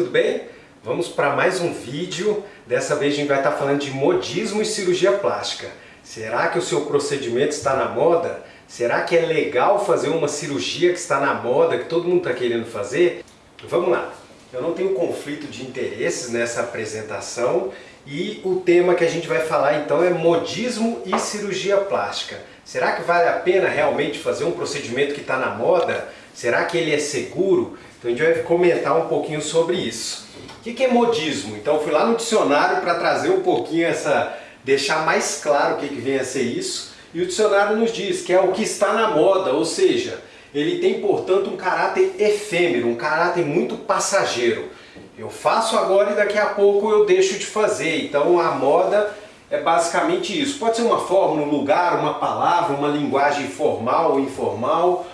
tudo bem? Vamos para mais um vídeo. Dessa vez a gente vai estar falando de modismo e cirurgia plástica. Será que o seu procedimento está na moda? Será que é legal fazer uma cirurgia que está na moda, que todo mundo está querendo fazer? Vamos lá! Eu não tenho conflito de interesses nessa apresentação e o tema que a gente vai falar então é modismo e cirurgia plástica. Será que vale a pena realmente fazer um procedimento que está na moda? Será que ele é seguro? Então a gente vai comentar um pouquinho sobre isso. O que é modismo? Então fui lá no dicionário para trazer um pouquinho essa... deixar mais claro o que vem a ser isso. E o dicionário nos diz que é o que está na moda, ou seja, ele tem, portanto, um caráter efêmero, um caráter muito passageiro. Eu faço agora e daqui a pouco eu deixo de fazer. Então a moda é basicamente isso. Pode ser uma forma, um lugar, uma palavra, uma linguagem formal ou informal,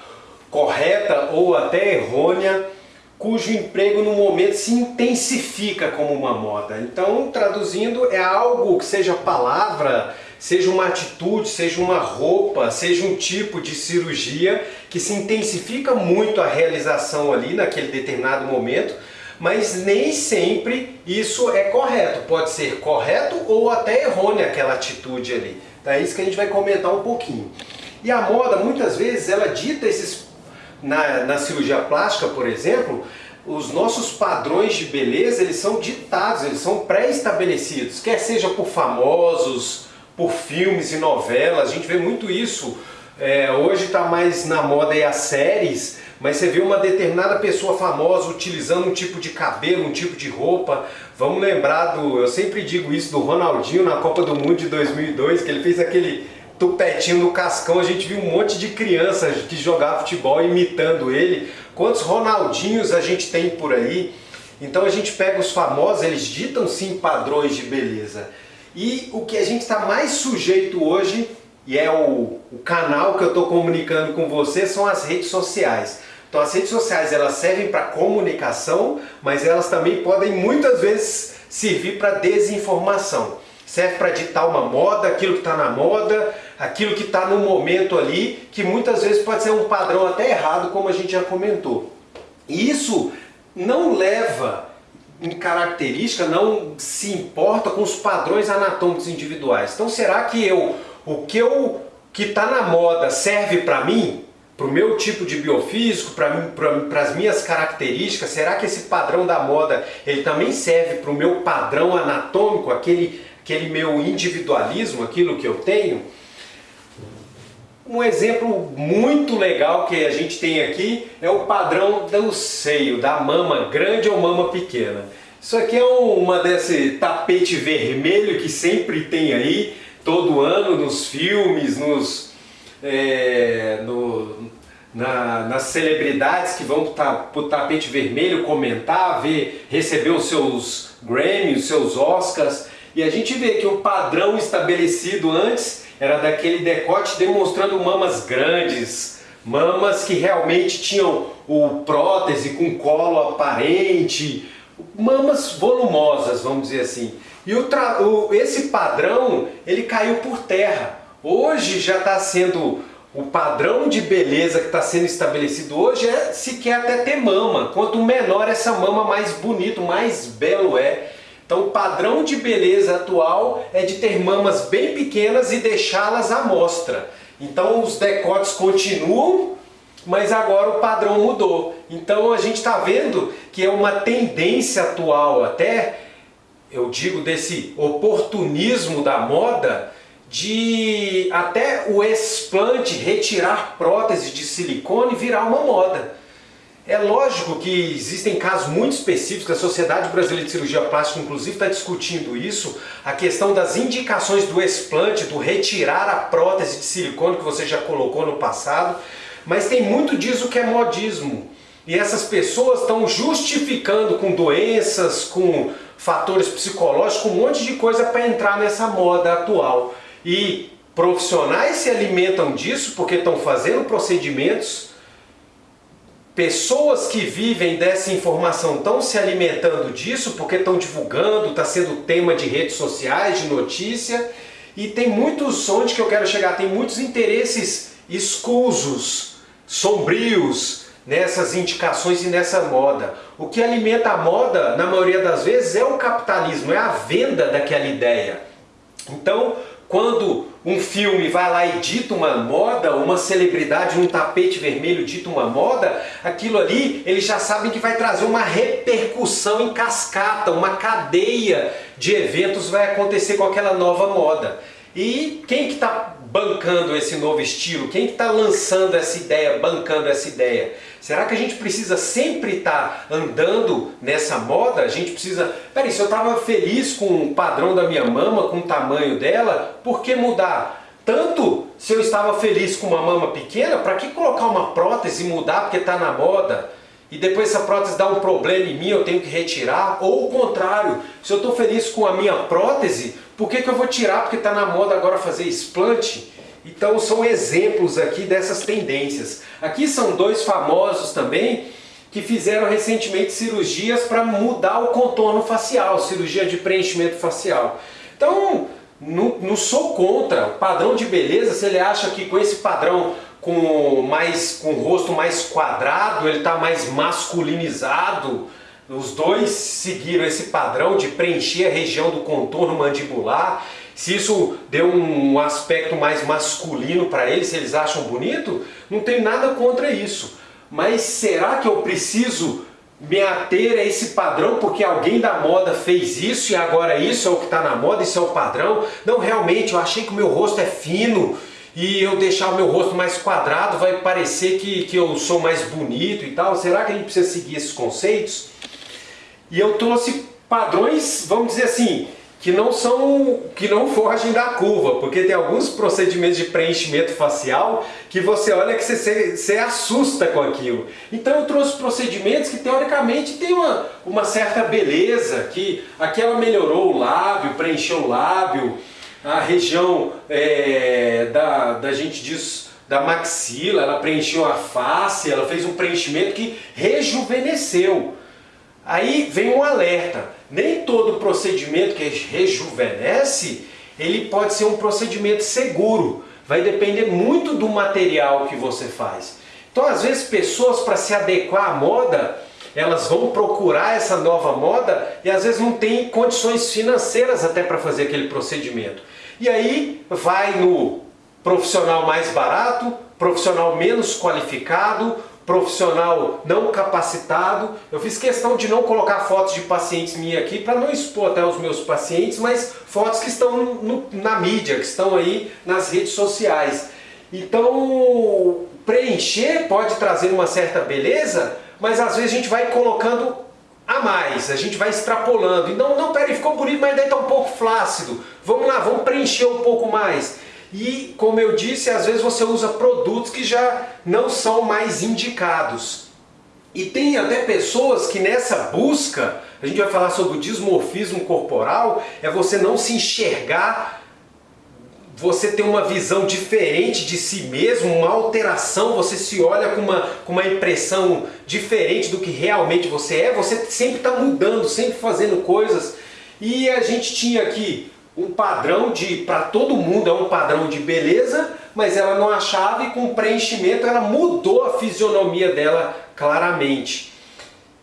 correta ou até errônea, cujo emprego no momento se intensifica como uma moda. Então, traduzindo, é algo que seja palavra, seja uma atitude, seja uma roupa, seja um tipo de cirurgia que se intensifica muito a realização ali naquele determinado momento, mas nem sempre isso é correto. Pode ser correto ou até errônea aquela atitude ali. Então é isso que a gente vai comentar um pouquinho. E a moda, muitas vezes, ela dita esses na, na cirurgia plástica, por exemplo, os nossos padrões de beleza, eles são ditados, eles são pré-estabelecidos, quer seja por famosos, por filmes e novelas, a gente vê muito isso. É, hoje está mais na moda aí as séries, mas você vê uma determinada pessoa famosa utilizando um tipo de cabelo, um tipo de roupa. Vamos lembrar do, eu sempre digo isso, do Ronaldinho na Copa do Mundo de 2002, que ele fez aquele tupetinho no cascão, a gente viu um monte de crianças que jogava futebol imitando ele. Quantos Ronaldinhos a gente tem por aí? Então a gente pega os famosos, eles ditam sim padrões de beleza. E o que a gente está mais sujeito hoje, e é o, o canal que eu estou comunicando com você, são as redes sociais. Então as redes sociais elas servem para comunicação, mas elas também podem muitas vezes servir para desinformação. Serve para ditar uma moda, aquilo que está na moda, aquilo que está no momento ali, que muitas vezes pode ser um padrão até errado, como a gente já comentou. E isso não leva em característica, não se importa com os padrões anatômicos individuais. Então será que eu, o que eu que está na moda serve para mim? Para o meu tipo de biofísico, para as minhas características, será que esse padrão da moda ele também serve para o meu padrão anatômico, aquele, aquele meu individualismo, aquilo que eu tenho? Um exemplo muito legal que a gente tem aqui é o padrão do seio, da mama grande ou mama pequena. Isso aqui é uma desse tapete vermelho que sempre tem aí, todo ano nos filmes, nos, é, no, na, nas celebridades que vão para o tapete vermelho comentar, ver, receber os seus Grammys, os seus Oscars. E a gente vê que o padrão estabelecido antes era daquele decote demonstrando mamas grandes, mamas que realmente tinham o prótese com colo aparente, mamas volumosas, vamos dizer assim. E o, o esse padrão, ele caiu por terra. Hoje já está sendo o padrão de beleza que está sendo estabelecido hoje é se quer até ter mama. Quanto menor essa mama, mais bonito, mais belo é. Então o padrão de beleza atual é de ter mamas bem pequenas e deixá-las à mostra. Então os decotes continuam, mas agora o padrão mudou. Então a gente está vendo que é uma tendência atual até, eu digo desse oportunismo da moda, de até o explante retirar prótese de silicone virar uma moda. É lógico que existem casos muito específicos, a Sociedade Brasileira de Cirurgia Plástica inclusive está discutindo isso, a questão das indicações do explante, do retirar a prótese de silicone que você já colocou no passado, mas tem muito disso que é modismo. E essas pessoas estão justificando com doenças, com fatores psicológicos, um monte de coisa para entrar nessa moda atual. E profissionais se alimentam disso porque estão fazendo procedimentos Pessoas que vivem dessa informação estão se alimentando disso porque estão divulgando, está sendo tema de redes sociais, de notícia. E tem muitos, onde que eu quero chegar, tem muitos interesses escusos, sombrios, nessas indicações e nessa moda. O que alimenta a moda, na maioria das vezes, é o capitalismo, é a venda daquela ideia. Então, quando um filme vai lá e dita uma moda, uma celebridade num tapete vermelho dita uma moda, aquilo ali eles já sabem que vai trazer uma repercussão em cascata, uma cadeia de eventos vai acontecer com aquela nova moda. E quem que está bancando esse novo estilo? Quem que está lançando essa ideia, bancando essa ideia? Será que a gente precisa sempre estar tá andando nessa moda? A gente precisa... Peraí, se eu estava feliz com o padrão da minha mama, com o tamanho dela, por que mudar? Tanto se eu estava feliz com uma mama pequena, para que colocar uma prótese e mudar porque está na moda? E depois essa prótese dá um problema em mim, eu tenho que retirar, ou o contrário, se eu estou feliz com a minha prótese, por que, que eu vou tirar porque está na moda agora fazer explante? Então são exemplos aqui dessas tendências. Aqui são dois famosos também que fizeram recentemente cirurgias para mudar o contorno facial, cirurgia de preenchimento facial. Então, não, não sou contra o padrão de beleza, se ele acha que com esse padrão com, mais, com o rosto mais quadrado, ele está mais masculinizado. Os dois seguiram esse padrão de preencher a região do contorno mandibular. Se isso deu um aspecto mais masculino para eles, se eles acham bonito, não tem nada contra isso. Mas será que eu preciso me ater a esse padrão porque alguém da moda fez isso e agora isso é o que está na moda, isso é o padrão? Não, realmente, eu achei que o meu rosto é fino, e eu deixar o meu rosto mais quadrado vai parecer que, que eu sou mais bonito e tal. Será que a gente precisa seguir esses conceitos? E eu trouxe padrões, vamos dizer assim, que não são, que não fogem da curva, porque tem alguns procedimentos de preenchimento facial que você olha que você, você assusta com aquilo. Então eu trouxe procedimentos que teoricamente tem uma, uma certa beleza, que aqui ela melhorou o lábio, preencheu o lábio, a região é, da, da gente diz da maxila, ela preencheu a face, ela fez um preenchimento que rejuvenesceu. Aí vem um alerta, nem todo procedimento que rejuvenesce, ele pode ser um procedimento seguro, vai depender muito do material que você faz. Então às vezes pessoas para se adequar à moda, elas vão procurar essa nova moda e às vezes não tem condições financeiras até para fazer aquele procedimento. E aí vai no profissional mais barato, profissional menos qualificado, profissional não capacitado. Eu fiz questão de não colocar fotos de pacientes minhas aqui para não expor até os meus pacientes, mas fotos que estão no, na mídia, que estão aí nas redes sociais. Então, preencher pode trazer uma certa beleza, mas às vezes a gente vai colocando a mais, a gente vai extrapolando. E não, peraí, ficou bonito, mas daí está um pouco flácido. Vamos lá, vamos preencher um pouco mais. E, como eu disse, às vezes você usa produtos que já não são mais indicados. E tem até pessoas que nessa busca, a gente vai falar sobre o dismorfismo corporal, é você não se enxergar você tem uma visão diferente de si mesmo, uma alteração, você se olha com uma, com uma impressão diferente do que realmente você é, você sempre está mudando, sempre fazendo coisas. E a gente tinha aqui um padrão de, para todo mundo é um padrão de beleza, mas ela não achava e com o preenchimento ela mudou a fisionomia dela claramente.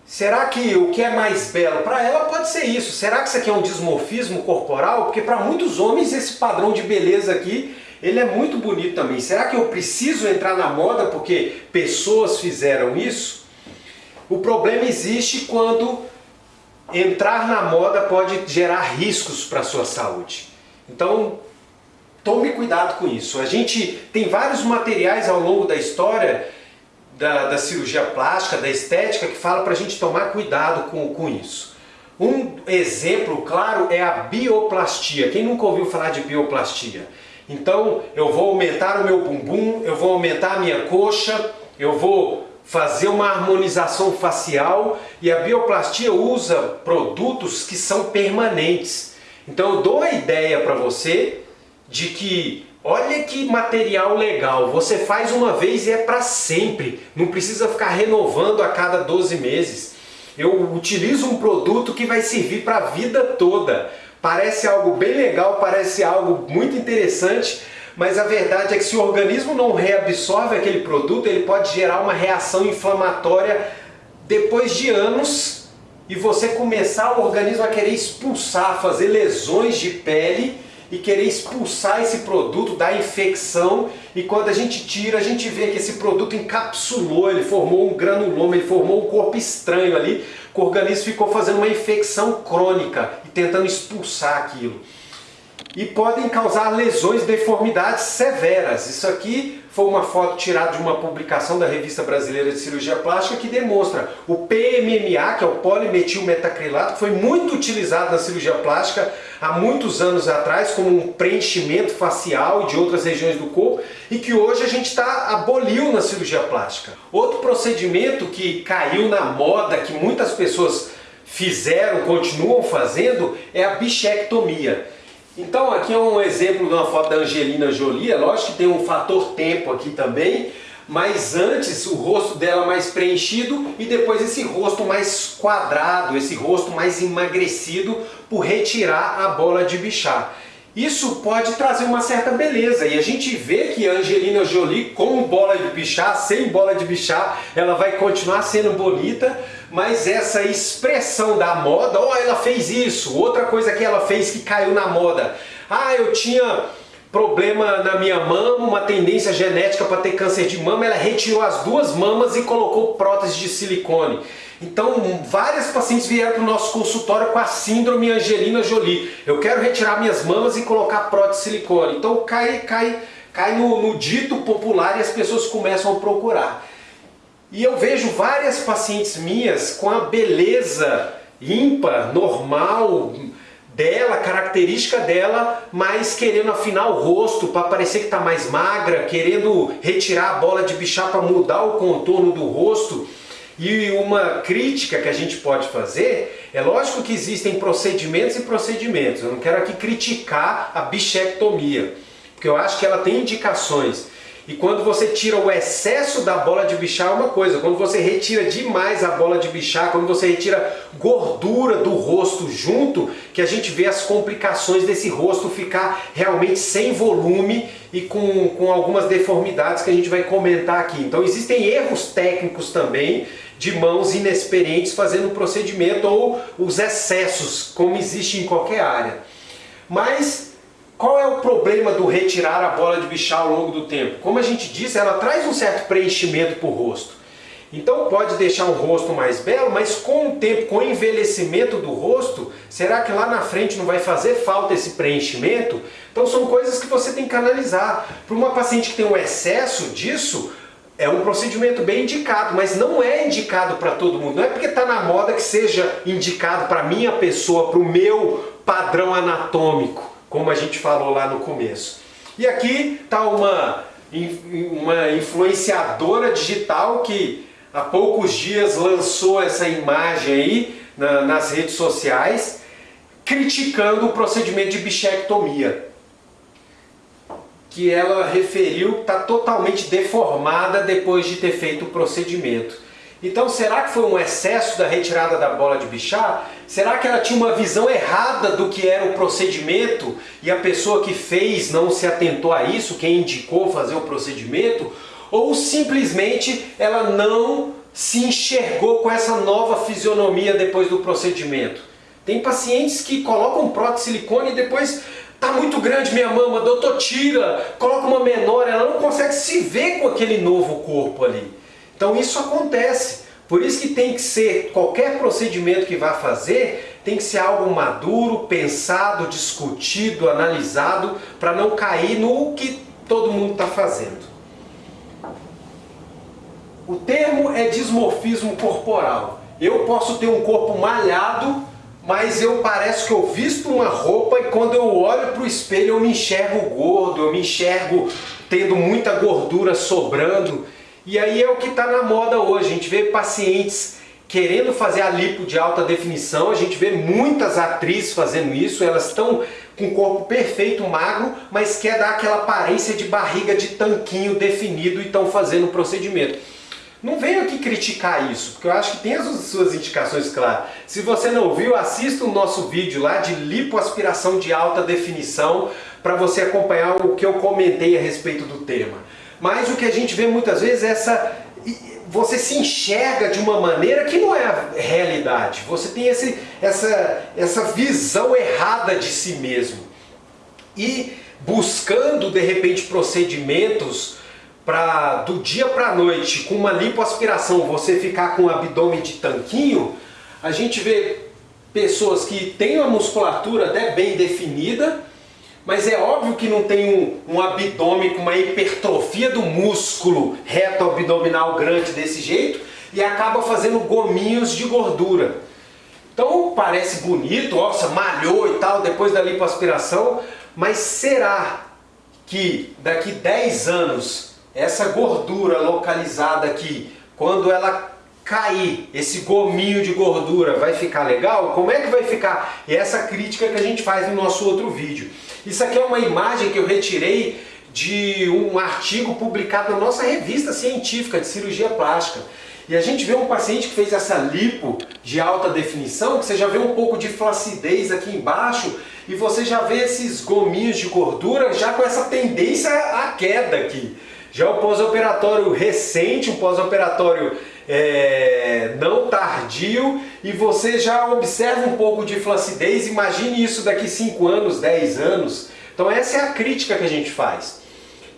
Será que o que é mais belo para ela pode ser isso? Será que isso aqui é um dismorfismo corporal? Porque para muitos homens esse padrão de beleza aqui, ele é muito bonito também. Será que eu preciso entrar na moda porque pessoas fizeram isso? O problema existe quando entrar na moda pode gerar riscos para a sua saúde. Então, tome cuidado com isso. A gente tem vários materiais ao longo da história da, da cirurgia plástica, da estética, que fala para a gente tomar cuidado com, com isso. Um exemplo claro é a bioplastia. Quem nunca ouviu falar de bioplastia? Então eu vou aumentar o meu bumbum, eu vou aumentar a minha coxa, eu vou fazer uma harmonização facial e a bioplastia usa produtos que são permanentes. Então eu dou a ideia para você de que Olha que material legal, você faz uma vez e é para sempre, não precisa ficar renovando a cada 12 meses. Eu utilizo um produto que vai servir para a vida toda. Parece algo bem legal, parece algo muito interessante, mas a verdade é que se o organismo não reabsorve aquele produto, ele pode gerar uma reação inflamatória depois de anos e você começar o organismo a querer expulsar, fazer lesões de pele e querer expulsar esse produto da infecção e quando a gente tira, a gente vê que esse produto encapsulou, ele formou um granuloma, ele formou um corpo estranho ali, que o organismo ficou fazendo uma infecção crônica e tentando expulsar aquilo e podem causar lesões, deformidades severas. Isso aqui foi uma foto tirada de uma publicação da Revista Brasileira de Cirurgia Plástica que demonstra o PMMA, que é o polimetilmetacrilato, que foi muito utilizado na cirurgia plástica há muitos anos atrás como um preenchimento facial e de outras regiões do corpo e que hoje a gente está aboliu na cirurgia plástica. Outro procedimento que caiu na moda, que muitas pessoas fizeram, continuam fazendo, é a bichectomia. Então aqui é um exemplo de uma foto da Angelina Jolie, é lógico que tem um fator tempo aqui também, mas antes o rosto dela mais preenchido e depois esse rosto mais quadrado, esse rosto mais emagrecido por retirar a bola de bichar. Isso pode trazer uma certa beleza e a gente vê que Angelina Jolie com bola de bichar, sem bola de bichar, ela vai continuar sendo bonita, mas essa expressão da moda, ó, oh, ela fez isso, outra coisa que ela fez que caiu na moda, ah, eu tinha problema na minha mama, uma tendência genética para ter câncer de mama, ela retirou as duas mamas e colocou prótese de silicone. Então, várias pacientes vieram para o nosso consultório com a síndrome Angelina Jolie. Eu quero retirar minhas mamas e colocar prótese de silicone. Então, cai, cai, cai no, no dito popular e as pessoas começam a procurar. E eu vejo várias pacientes minhas com a beleza ímpar, normal, dela, característica dela, mas querendo afinar o rosto para parecer que está mais magra, querendo retirar a bola de bichar para mudar o contorno do rosto. E uma crítica que a gente pode fazer, é lógico que existem procedimentos e procedimentos, eu não quero aqui criticar a bichectomia, porque eu acho que ela tem indicações. E quando você tira o excesso da bola de bichar é uma coisa, quando você retira demais a bola de bichar, quando você retira gordura do rosto junto, que a gente vê as complicações desse rosto ficar realmente sem volume e com, com algumas deformidades que a gente vai comentar aqui. Então existem erros técnicos também de mãos inexperientes fazendo o procedimento ou os excessos, como existe em qualquer área. Mas qual é o problema do retirar a bola de bichar ao longo do tempo? Como a gente disse, ela traz um certo preenchimento para o rosto. Então pode deixar um rosto mais belo, mas com o tempo, com o envelhecimento do rosto, será que lá na frente não vai fazer falta esse preenchimento? Então são coisas que você tem que analisar. Para uma paciente que tem um excesso disso, é um procedimento bem indicado, mas não é indicado para todo mundo. Não é porque está na moda que seja indicado para minha pessoa, para o meu padrão anatômico como a gente falou lá no começo. E aqui está uma, uma influenciadora digital que há poucos dias lançou essa imagem aí na, nas redes sociais criticando o procedimento de bichectomia que ela referiu está totalmente deformada depois de ter feito o procedimento. Então será que foi um excesso da retirada da bola de bichar? Será que ela tinha uma visão errada do que era o procedimento e a pessoa que fez não se atentou a isso, quem indicou fazer o procedimento? Ou simplesmente ela não se enxergou com essa nova fisionomia depois do procedimento? Tem pacientes que colocam prótese silicone e depois tá muito grande minha mama, doutor tira, coloca uma menor, ela não consegue se ver com aquele novo corpo ali. Então isso acontece. Por isso que tem que ser, qualquer procedimento que vá fazer, tem que ser algo maduro, pensado, discutido, analisado, para não cair no que todo mundo está fazendo. O termo é dismorfismo corporal. Eu posso ter um corpo malhado, mas eu parece que eu visto uma roupa e quando eu olho para o espelho eu me enxergo gordo, eu me enxergo tendo muita gordura sobrando. E aí é o que está na moda hoje, a gente vê pacientes querendo fazer a lipo de alta definição, a gente vê muitas atrizes fazendo isso, elas estão com o corpo perfeito, magro, mas quer dar aquela aparência de barriga de tanquinho definido e estão fazendo o procedimento. Não venho aqui criticar isso, porque eu acho que tem as suas indicações claras. Se você não viu, assista o nosso vídeo lá de lipoaspiração de alta definição para você acompanhar o que eu comentei a respeito do tema. Mas o que a gente vê muitas vezes é essa você se enxerga de uma maneira que não é a realidade. Você tem esse, essa, essa visão errada de si mesmo. E buscando, de repente, procedimentos para do dia para a noite, com uma lipoaspiração, você ficar com o abdômen de tanquinho, a gente vê pessoas que têm uma musculatura até bem definida, mas é óbvio que não tem um, um, abdômen com uma hipertrofia do músculo reto abdominal grande desse jeito e acaba fazendo gominhos de gordura. Então parece bonito, nossa, malhou e tal depois da lipoaspiração, mas será que daqui 10 anos essa gordura localizada aqui, quando ela cair, esse gominho de gordura vai ficar legal? Como é que vai ficar? E essa crítica que a gente faz no nosso outro vídeo. Isso aqui é uma imagem que eu retirei de um artigo publicado na nossa revista científica de cirurgia plástica. E a gente vê um paciente que fez essa lipo de alta definição, que você já vê um pouco de flacidez aqui embaixo, e você já vê esses gominhos de gordura já com essa tendência à queda aqui. Já o pós-operatório recente, um pós-operatório é, não tardio e você já observa um pouco de flacidez, imagine isso daqui 5 anos, 10 anos. Então essa é a crítica que a gente faz.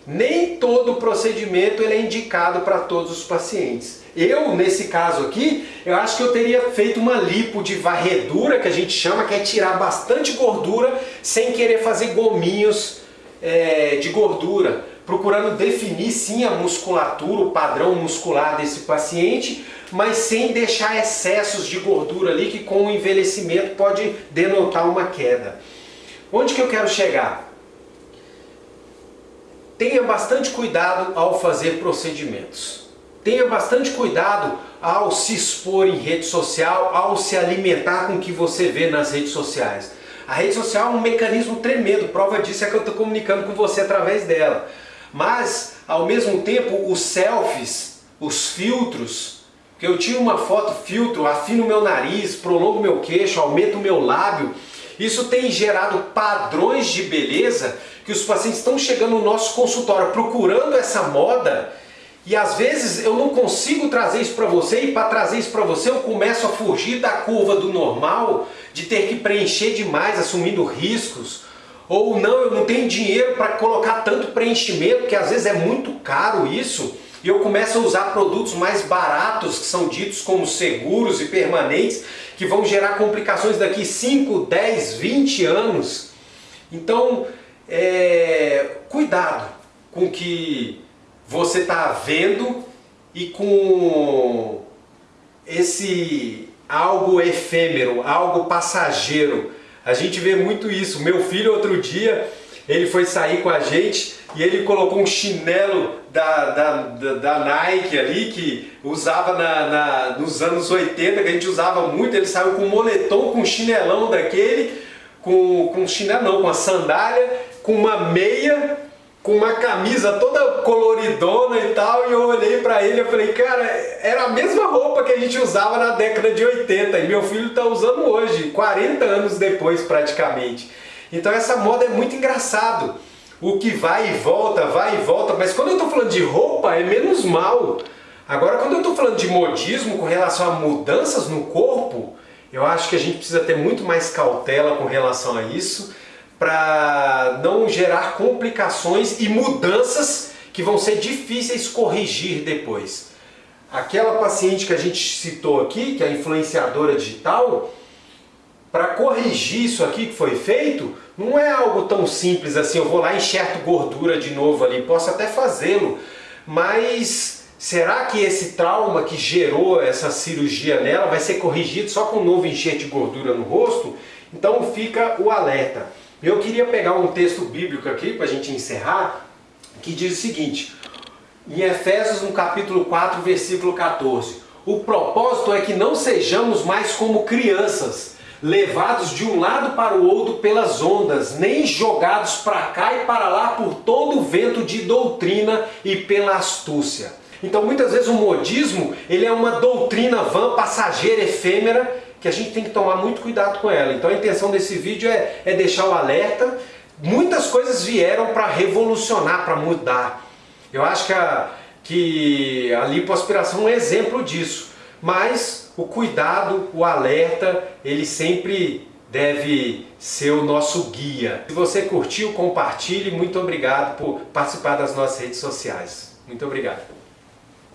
Nem todo procedimento ele é indicado para todos os pacientes. Eu, nesse caso aqui, eu acho que eu teria feito uma lipo de varredura, que a gente chama, que é tirar bastante gordura sem querer fazer gominhos é, de gordura procurando definir sim a musculatura, o padrão muscular desse paciente, mas sem deixar excessos de gordura ali que com o envelhecimento pode denotar uma queda. Onde que eu quero chegar? Tenha bastante cuidado ao fazer procedimentos. Tenha bastante cuidado ao se expor em rede social, ao se alimentar com o que você vê nas redes sociais. A rede social é um mecanismo tremendo, prova disso é que eu estou comunicando com você através dela. Mas, ao mesmo tempo, os selfies, os filtros, que eu tiro uma foto filtro, afino meu nariz, prolongo meu queixo, aumento meu lábio, isso tem gerado padrões de beleza que os pacientes estão chegando no nosso consultório procurando essa moda. E às vezes eu não consigo trazer isso para você e para trazer isso para você eu começo a fugir da curva do normal, de ter que preencher demais, assumindo riscos, ou não, eu não tenho dinheiro para colocar tanto preenchimento, que às vezes é muito caro isso, e eu começo a usar produtos mais baratos, que são ditos como seguros e permanentes, que vão gerar complicações daqui 5, 10, 20 anos. Então, é, cuidado com o que você está vendo e com esse algo efêmero, algo passageiro, a gente vê muito isso. Meu filho outro dia, ele foi sair com a gente e ele colocou um chinelo da, da, da, da Nike ali, que usava na, na, nos anos 80, que a gente usava muito. Ele saiu com um moletom, com um chinelão daquele, com, com chinelo não, com a sandália, com uma meia com uma camisa toda coloridona e tal, e eu olhei para ele e falei, cara, era a mesma roupa que a gente usava na década de 80 e meu filho está usando hoje, 40 anos depois praticamente. Então essa moda é muito engraçado. O que vai e volta, vai e volta, mas quando eu estou falando de roupa é menos mal. Agora quando eu estou falando de modismo com relação a mudanças no corpo, eu acho que a gente precisa ter muito mais cautela com relação a isso para não gerar complicações e mudanças que vão ser difíceis corrigir depois. Aquela paciente que a gente citou aqui, que é a influenciadora digital, para corrigir isso aqui que foi feito, não é algo tão simples assim, eu vou lá e enxerto gordura de novo ali, posso até fazê-lo, mas será que esse trauma que gerou essa cirurgia nela vai ser corrigido só com um novo enxerto de gordura no rosto? Então fica o alerta. Eu queria pegar um texto bíblico aqui para a gente encerrar, que diz o seguinte, em Efésios no capítulo 4, versículo 14, o propósito é que não sejamos mais como crianças, levados de um lado para o outro pelas ondas, nem jogados para cá e para lá por todo o vento de doutrina e pela astúcia. Então muitas vezes o modismo ele é uma doutrina vã, passageira, efêmera, que a gente tem que tomar muito cuidado com ela. Então a intenção desse vídeo é, é deixar o alerta. Muitas coisas vieram para revolucionar, para mudar. Eu acho que a, que a lipoaspiração é um exemplo disso. Mas o cuidado, o alerta, ele sempre deve ser o nosso guia. Se você curtiu, compartilhe. Muito obrigado por participar das nossas redes sociais. Muito obrigado.